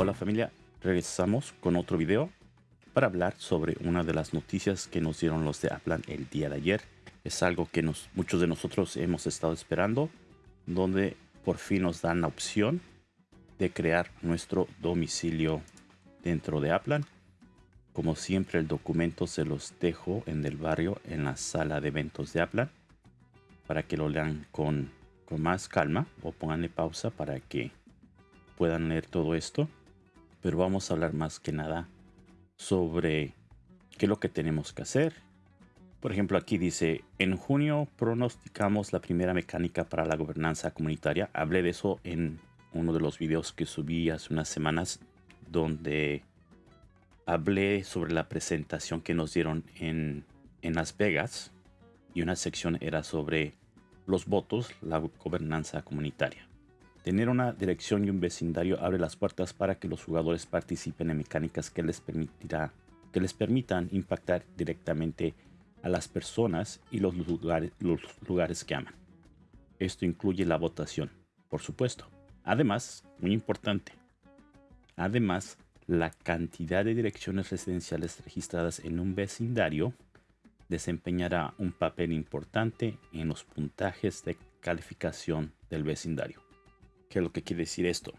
Hola familia, regresamos con otro video para hablar sobre una de las noticias que nos dieron los de Aplan el día de ayer. Es algo que muchos de nosotros hemos estado esperando, donde por fin nos dan la opción de crear nuestro domicilio dentro de Aplan. Como siempre el documento se los dejo en el barrio en la sala de eventos de Aplan para que lo lean con, con más calma o pónganle pausa para que puedan leer todo esto pero vamos a hablar más que nada sobre qué es lo que tenemos que hacer. Por ejemplo, aquí dice, en junio pronosticamos la primera mecánica para la gobernanza comunitaria. Hablé de eso en uno de los videos que subí hace unas semanas, donde hablé sobre la presentación que nos dieron en, en Las Vegas. Y una sección era sobre los votos, la gobernanza comunitaria. Tener una dirección y un vecindario abre las puertas para que los jugadores participen en mecánicas que les, permitirá, que les permitan impactar directamente a las personas y los lugares, los lugares que aman. Esto incluye la votación, por supuesto. Además, muy importante, además, la cantidad de direcciones residenciales registradas en un vecindario desempeñará un papel importante en los puntajes de calificación del vecindario. ¿Qué es lo que quiere decir esto?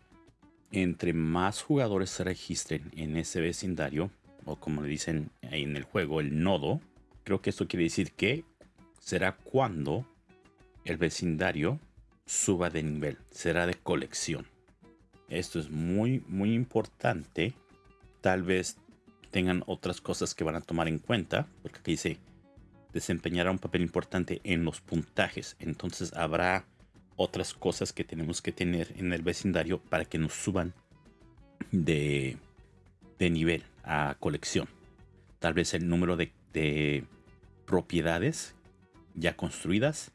Entre más jugadores se registren en ese vecindario, o como le dicen ahí en el juego, el nodo, creo que esto quiere decir que será cuando el vecindario suba de nivel, será de colección. Esto es muy, muy importante. Tal vez tengan otras cosas que van a tomar en cuenta, porque aquí dice desempeñará un papel importante en los puntajes. Entonces habrá otras cosas que tenemos que tener en el vecindario para que nos suban de, de nivel a colección. Tal vez el número de, de propiedades ya construidas,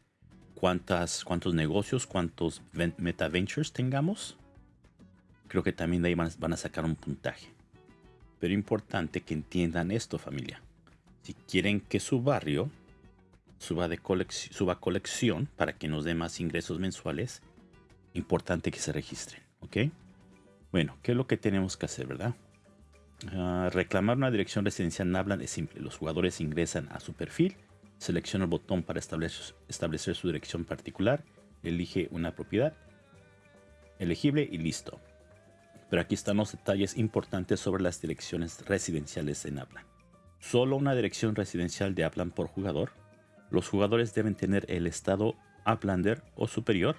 cuántas, cuántos negocios, cuántos meta ventures tengamos. Creo que también de ahí van, van a sacar un puntaje. Pero importante que entiendan esto familia. Si quieren que su barrio suba, de colección, suba colección para que nos dé más ingresos mensuales, importante que se registren, ¿ok? Bueno, ¿qué es lo que tenemos que hacer, verdad? Ah, reclamar una dirección residencial Nabland es simple. Los jugadores ingresan a su perfil, selecciona el botón para establecer, establecer su dirección particular, elige una propiedad elegible y listo. Pero aquí están los detalles importantes sobre las direcciones residenciales en Aplan. Solo una dirección residencial de Aplan por jugador los jugadores deben tener el estado Uplander o superior.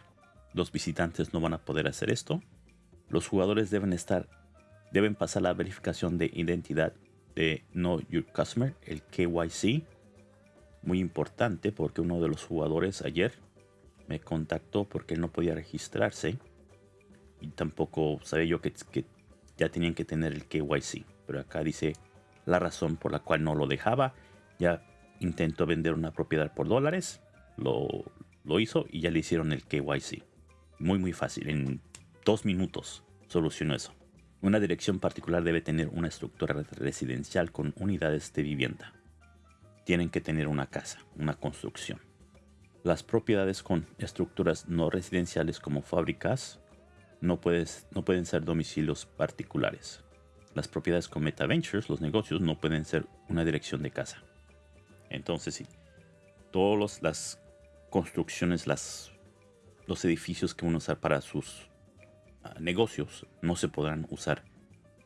Los visitantes no van a poder hacer esto. Los jugadores deben estar deben pasar la verificación de identidad de Know Your Customer, el KYC. Muy importante porque uno de los jugadores ayer me contactó porque él no podía registrarse y tampoco sabía yo que, que ya tenían que tener el KYC. Pero acá dice la razón por la cual no lo dejaba. Ya intentó vender una propiedad por dólares, lo, lo hizo y ya le hicieron el KYC. Muy muy fácil, en dos minutos solucionó eso. Una dirección particular debe tener una estructura residencial con unidades de vivienda. Tienen que tener una casa, una construcción. Las propiedades con estructuras no residenciales como fábricas no, puedes, no pueden ser domicilios particulares. Las propiedades con Meta Ventures, los negocios, no pueden ser una dirección de casa. Entonces, sí, todas las construcciones, los edificios que uno usa para sus ah, negocios no se podrán usar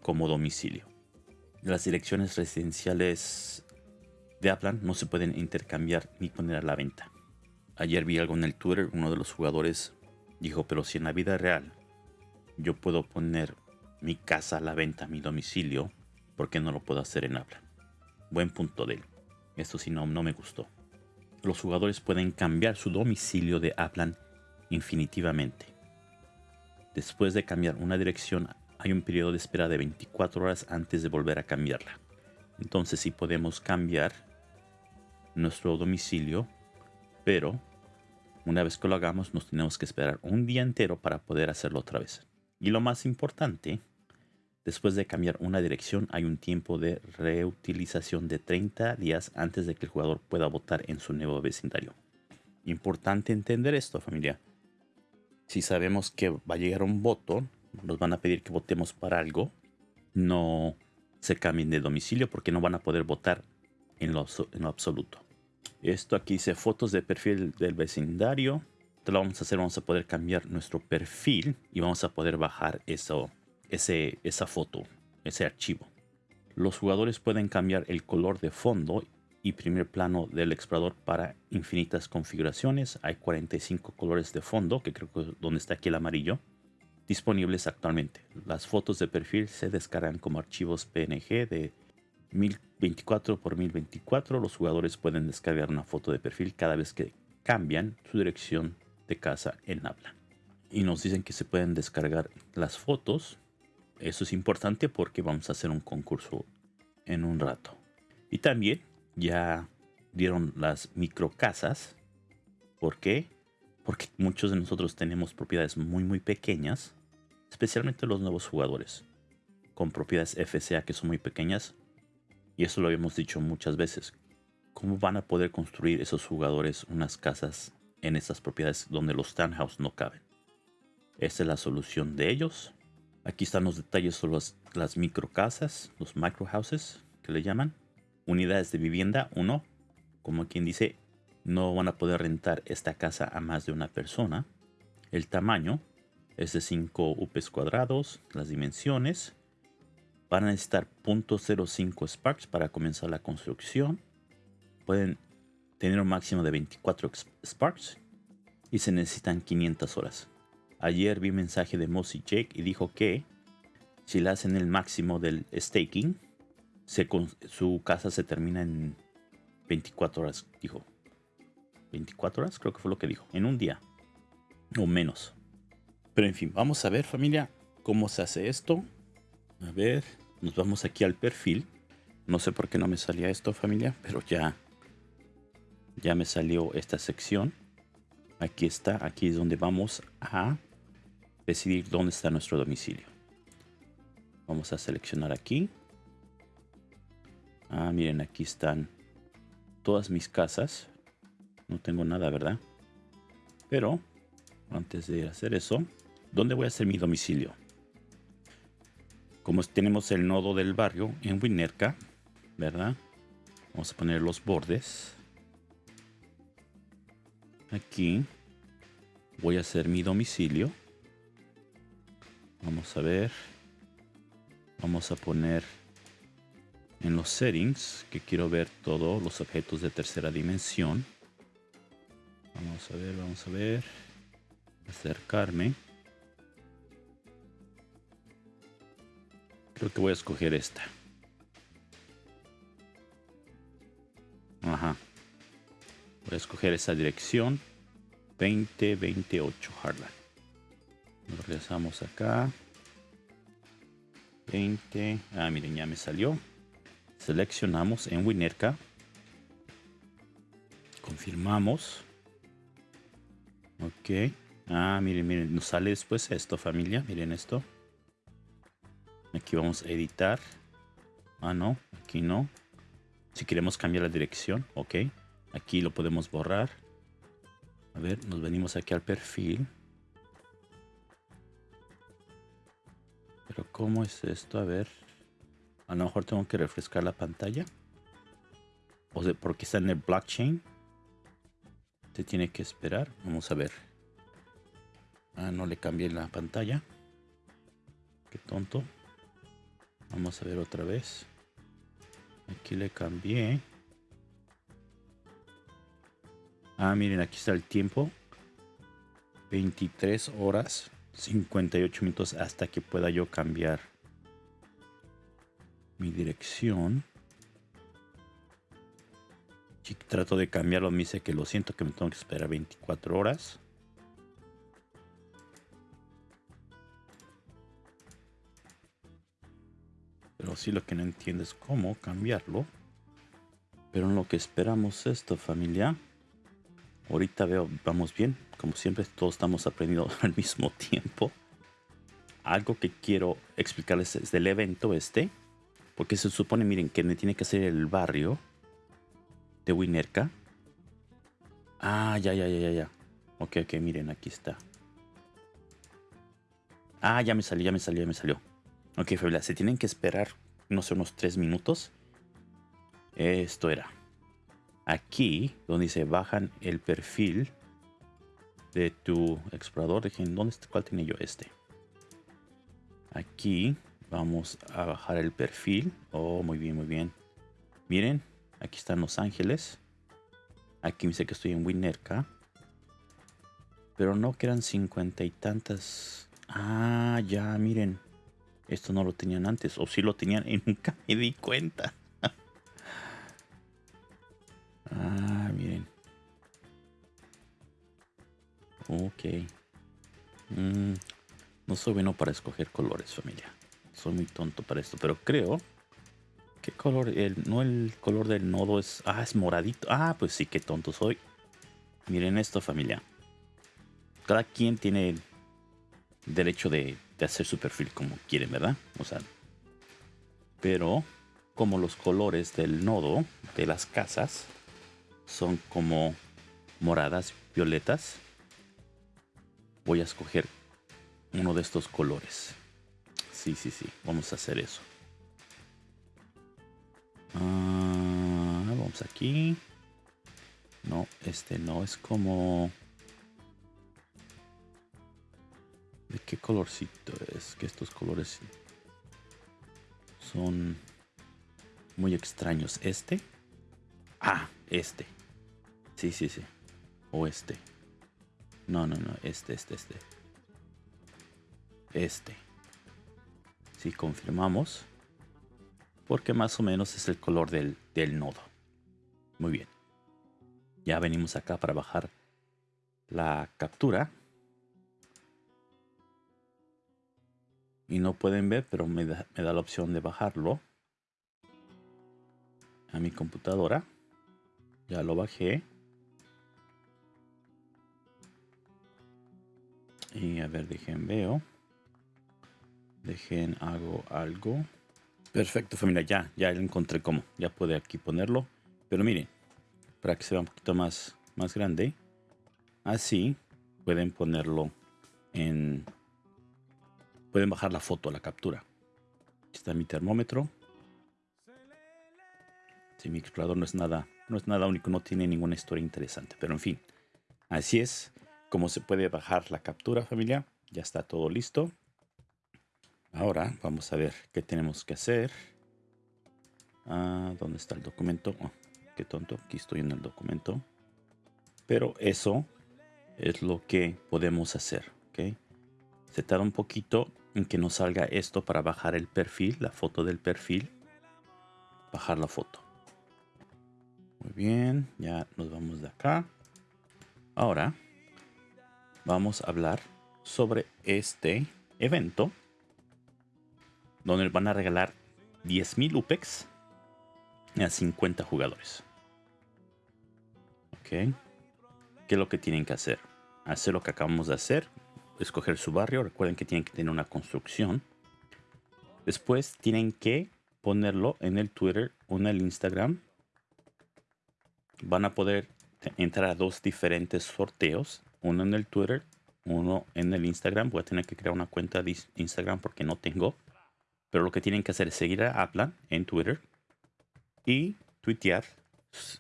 como domicilio. Las direcciones residenciales de Aplan no se pueden intercambiar ni poner a la venta. Ayer vi algo en el Twitter, uno de los jugadores dijo, pero si en la vida real yo puedo poner mi casa a la venta, mi domicilio, ¿por qué no lo puedo hacer en Aplan? Buen punto de él. Esto sí no, no me gustó. Los jugadores pueden cambiar su domicilio de Aplan infinitivamente. Después de cambiar una dirección hay un periodo de espera de 24 horas antes de volver a cambiarla. Entonces sí podemos cambiar nuestro domicilio, pero una vez que lo hagamos nos tenemos que esperar un día entero para poder hacerlo otra vez. Y lo más importante Después de cambiar una dirección hay un tiempo de reutilización de 30 días antes de que el jugador pueda votar en su nuevo vecindario. Importante entender esto familia. Si sabemos que va a llegar un voto nos van a pedir que votemos para algo, no se cambien de domicilio porque no van a poder votar en lo, en absoluto. Esto aquí dice fotos de perfil del vecindario. Lo vamos a hacer, vamos a poder cambiar nuestro perfil y vamos a poder bajar eso, esa foto, ese archivo. Los jugadores pueden cambiar el color de fondo y primer plano del explorador para infinitas configuraciones. Hay 45 colores de fondo, que creo que es donde está aquí el amarillo, disponibles actualmente. Las fotos de perfil se descargan como archivos PNG de 1024 por 1024. Los jugadores pueden descargar una foto de perfil cada vez que cambian su dirección de casa en habla. Y nos dicen que se pueden descargar las fotos. Eso es importante porque vamos a hacer un concurso en un rato. Y también ya dieron las microcasas. ¿Por qué? Porque muchos de nosotros tenemos propiedades muy muy pequeñas, especialmente los nuevos jugadores, con propiedades FCA que son muy pequeñas. Y eso lo habíamos dicho muchas veces. ¿Cómo van a poder construir esos jugadores unas casas en esas propiedades donde los townhouse no caben? Esa es la solución de ellos. Aquí están los detalles sobre las, las microcasas, los microhouses que le llaman unidades de vivienda, uno, como quien dice, no van a poder rentar esta casa a más de una persona. El tamaño es de 5 UPs cuadrados, las dimensiones. Van a necesitar 0.05 Sparks para comenzar la construcción. Pueden tener un máximo de 24 Sparks y se necesitan 500 horas. Ayer vi mensaje de Mossy Jake y dijo que si le hacen el máximo del staking, su casa se termina en 24 horas, dijo. 24 horas, creo que fue lo que dijo. En un día. O menos. Pero en fin, vamos a ver familia cómo se hace esto. A ver, nos vamos aquí al perfil. No sé por qué no me salía esto familia, pero ya, ya me salió esta sección. Aquí está, aquí es donde vamos a decidir dónde está nuestro domicilio. Vamos a seleccionar aquí. Ah, miren, aquí están todas mis casas. No tengo nada, ¿verdad? Pero, antes de hacer eso, ¿dónde voy a hacer mi domicilio? Como tenemos el nodo del barrio en Winerca, ¿verdad? Vamos a poner los bordes. Aquí voy a hacer mi domicilio. Vamos a ver. Vamos a poner en los settings que quiero ver todos los objetos de tercera dimensión. Vamos a ver vamos a ver. Acercarme. Creo que voy a escoger esta. Ajá. Voy a escoger esa dirección. 2028 Harlan regresamos acá 20 ah miren ya me salió Seleccionamos en Winerca. Confirmamos. Ok. Ah, miren, miren, nos sale después esto, familia. Miren esto. Aquí vamos a editar. Ah, no, aquí no. Si queremos cambiar la dirección, ok. Aquí lo podemos borrar. A ver, nos venimos aquí al perfil. ¿Cómo es esto? A ver. A lo mejor tengo que refrescar la pantalla. O sea, porque está en el blockchain. Te tiene que esperar. Vamos a ver. Ah, no le cambié la pantalla. Qué tonto. Vamos a ver otra vez. Aquí le cambié. Ah, miren, aquí está el tiempo. 23 horas 58 minutos hasta que pueda yo cambiar mi dirección. Si trato de cambiarlo, me dice que lo siento, que me tengo que esperar 24 horas. Pero sí lo que no entiendo es cómo cambiarlo. Pero en lo que esperamos esto, familia. Ahorita veo, vamos bien. Como siempre, todos estamos aprendiendo al mismo tiempo. Algo que quiero explicarles es del evento este. Porque se supone, miren, que me tiene que hacer el barrio de Winerca. Ah, ya, ya, ya, ya, ya. Ok, ok, miren, aquí está. Ah, ya me salió, ya me salió, ya me salió. Ok, familia, se tienen que esperar, no sé, unos tres minutos. Esto era. Aquí, donde se bajan el perfil de tu explorador. Dejen, ¿dónde? ¿Cuál tenía yo? Este. Aquí vamos a bajar el perfil. Oh, muy bien, muy bien. Miren, aquí están Los Ángeles. Aquí me dice que estoy en Winnerka. Pero no que eran cincuenta y tantas. Ah, ya, miren. Esto no lo tenían antes. O si lo tenían y nunca me di cuenta. Ok. Mm, no soy bueno para escoger colores, familia. Soy muy tonto para esto, pero creo... ¿Qué color? El, no el color del nodo es... Ah, es moradito. Ah, pues sí, qué tonto soy. Miren esto, familia. Cada quien tiene derecho de, de hacer su perfil como quieren, ¿verdad? O sea... Pero como los colores del nodo de las casas son como moradas, violetas, voy a escoger uno de estos colores. Sí, sí, sí. Vamos a hacer eso. Ah, vamos aquí. No, este no. Es como... ¿De qué colorcito es? Que estos colores son muy extraños. ¿Este? Ah, este. Sí, sí, sí. O este. No, no, no. Este, este, este. Este. Si confirmamos. Porque más o menos es el color del, del nodo. Muy bien. Ya venimos acá para bajar la captura. Y no pueden ver, pero me da, me da la opción de bajarlo a mi computadora. Ya lo bajé. Y a ver, dejen veo. Dejen hago algo. Perfecto familia, ya, ya encontré cómo. Ya puede aquí ponerlo. Pero miren, para que se vea un poquito más, más grande. Así pueden ponerlo en... Pueden bajar la foto, la captura. Aquí está mi termómetro. Si mi explorador no es nada, no es nada único, no tiene ninguna historia interesante. Pero en fin, así es como se puede bajar la captura familia. Ya está todo listo. Ahora vamos a ver qué tenemos que hacer. Ah, ¿Dónde está el documento? Oh, qué tonto, aquí estoy en el documento. Pero eso es lo que podemos hacer. ¿ok? Se tarda un poquito en que nos salga esto para bajar el perfil, la foto del perfil. Bajar la foto. Muy bien, ya nos vamos de acá. Ahora vamos a hablar sobre este evento donde van a regalar 10.000 UPEX a 50 jugadores. Ok. ¿Qué es lo que tienen que hacer? Hacer lo que acabamos de hacer. Escoger su barrio. Recuerden que tienen que tener una construcción. Después tienen que ponerlo en el Twitter o en el Instagram van a poder entrar a dos diferentes sorteos. Uno en el Twitter, uno en el Instagram. Voy a tener que crear una cuenta de Instagram porque no tengo. Pero lo que tienen que hacer es seguir a Aplan en Twitter y tuitear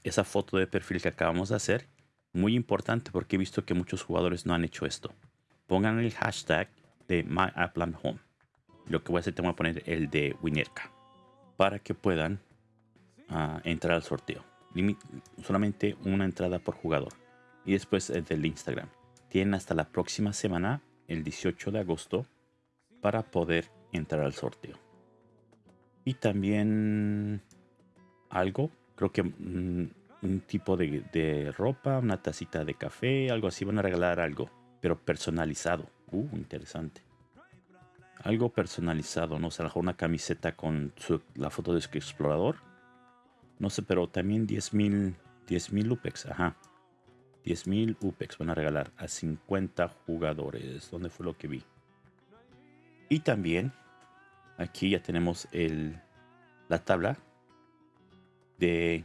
esa foto de perfil que acabamos de hacer. Muy importante porque he visto que muchos jugadores no han hecho esto. Pongan el hashtag de MyAplanHome. Lo que voy a hacer, te voy a poner el de Winerka para que puedan uh, entrar al sorteo solamente una entrada por jugador. Y después el del Instagram. Tienen hasta la próxima semana, el 18 de agosto, para poder entrar al sorteo. Y también algo, creo que mm, un tipo de, ropa, una tacita de café, algo así. Van a regalar algo, pero personalizado. Uh, interesante. Algo personalizado, ¿no? O sea, una camiseta con la foto de su explorador no sé, pero también 10.000 10.000 UPEX, ajá. 10.000 UPEX van a regalar a 50 jugadores. ¿Dónde fue lo que vi? Y también aquí ya tenemos el, la tabla de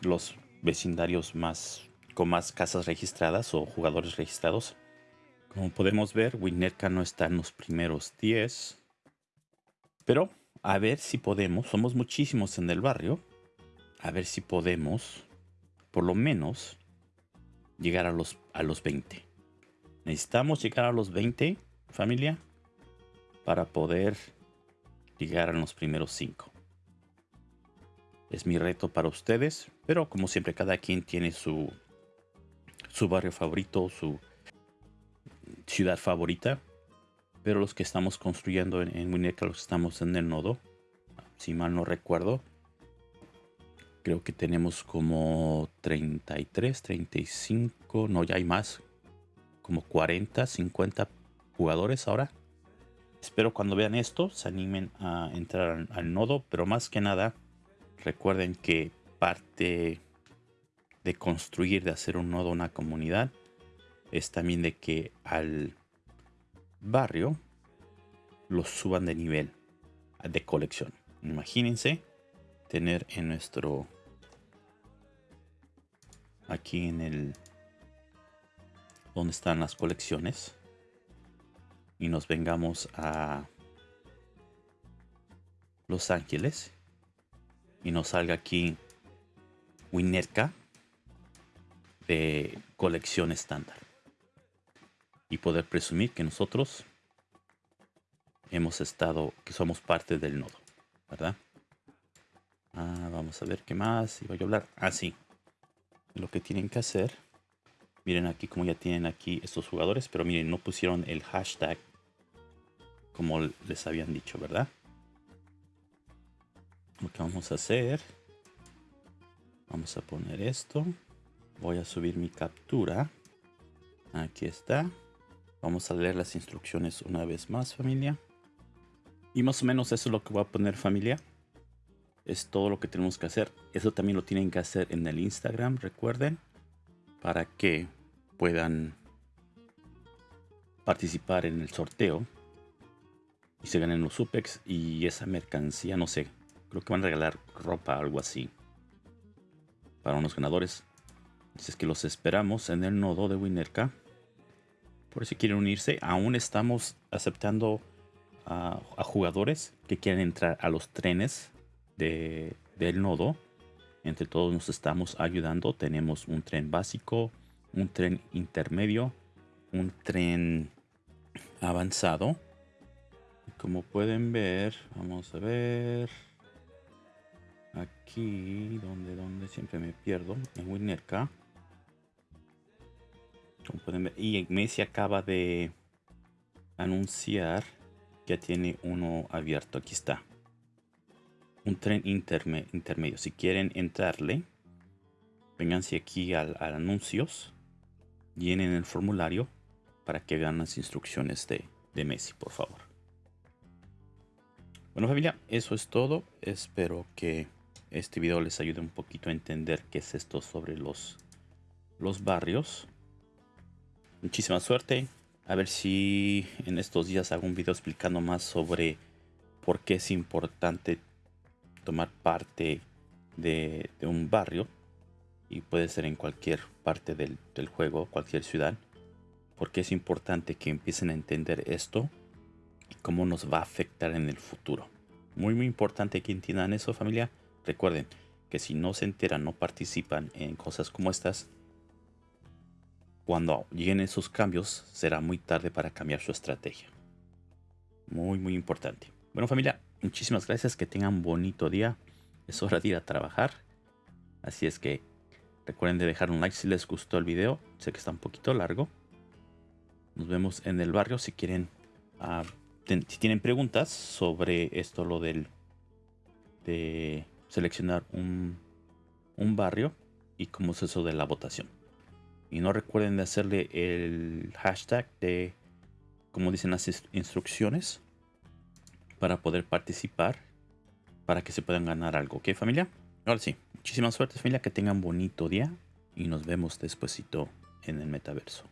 los vecindarios más con más casas registradas o jugadores registrados. Como podemos ver, Winnetka no está en los primeros 10. Pero a ver si podemos, somos muchísimos en el barrio, a ver si podemos, por lo menos, llegar a los, a los 20. Necesitamos llegar a los 20, familia, para poder llegar a los primeros 5. Es mi reto para ustedes, pero como siempre cada quien tiene su, su barrio favorito, su ciudad favorita. Pero los que estamos construyendo en, en Winnetka, los que estamos en el nodo, si mal no recuerdo, creo que tenemos como 33, 35, no, ya hay más, como 40, 50 jugadores ahora. Espero cuando vean esto se animen a entrar al nodo, pero más que nada Recuerden que parte de construir, de hacer un nodo, una comunidad, es también de que al barrio lo suban de nivel de colección. Imagínense tener en nuestro aquí en el donde están las colecciones y nos vengamos a Los Ángeles y nos salga aquí Winnetka de colección estándar. Y poder presumir que nosotros hemos estado, que somos parte del nodo, ¿verdad? Ah, vamos a ver qué más iba a hablar. Ah, sí. Lo que tienen que hacer. Miren aquí como ya tienen aquí estos jugadores, pero miren, no pusieron el hashtag como les habían dicho, ¿verdad? lo que vamos a hacer vamos a poner esto voy a subir mi captura aquí está vamos a leer las instrucciones una vez más familia y más o menos eso es lo que voy a poner familia es todo lo que tenemos que hacer eso también lo tienen que hacer en el instagram recuerden para que puedan participar en el sorteo y se ganen los supex y esa mercancía no sé Creo que van a regalar ropa, algo así. Para unos ganadores. Dices que los esperamos en el nodo de Winnerka. Por si quieren unirse. Aún estamos aceptando a, jugadores que quieren entrar a los trenes de, del nodo. Entre todos nos estamos ayudando. Tenemos un tren básico, un tren intermedio, un tren avanzado. Como pueden ver, vamos a ver. Aquí, donde, siempre me pierdo, en Winnerka. Como pueden ver, y Messi acaba de anunciar que tiene uno abierto. Aquí está. Un tren intermedio. Si quieren entrarle, vénganse aquí al, anuncios. Llenen el formulario para que vean las instrucciones de, de Messi, por favor. Bueno familia, eso es todo. Espero que este video les ayude un poquito a entender qué es esto sobre los, los barrios. Muchísima suerte. A ver si en estos días hago un video explicando más sobre por qué es importante tomar parte de, un barrio. Y puede ser en cualquier parte del, del juego, cualquier ciudad. Porque es importante que empiecen a entender esto y cómo nos va a afectar en el futuro. Muy, muy importante que entiendan eso, familia. Recuerden que si no se enteran, no participan en cosas como estas, cuando lleguen esos cambios será muy tarde para cambiar su estrategia. Muy, muy importante. Bueno familia, muchísimas gracias, que tengan bonito día. Es hora de ir a trabajar. Así es que recuerden de dejar un like si les gustó el video. Sé que está un poquito largo. Nos vemos en el barrio si quieren... Ah, si tienen preguntas sobre esto, lo del... De seleccionar un, barrio y cómo es eso de la votación. Y no recuerden de hacerle el hashtag de, como dicen las instrucciones, para poder participar, para que se puedan ganar algo. ¿Ok, familia? Ahora sí, muchísimas suerte, familia, que tengan bonito día y nos vemos despuesito en el metaverso.